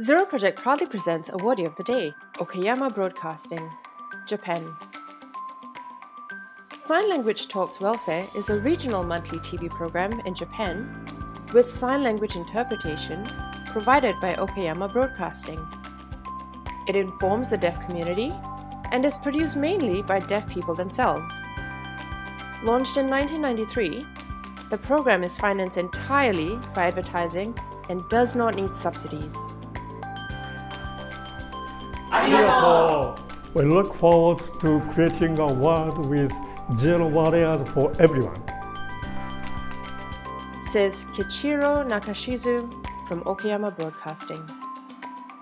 Zero Project proudly presents Awardee of the Day, Okayama Broadcasting, Japan. Sign Language Talks Welfare is a regional monthly TV program in Japan with sign language interpretation provided by Okayama Broadcasting. It informs the deaf community and is produced mainly by deaf people themselves. Launched in 1993, the program is financed entirely by advertising and does not need subsidies. We look forward to creating a world with zero barriers for everyone. Says Kichiro Nakashizu from Okayama Broadcasting.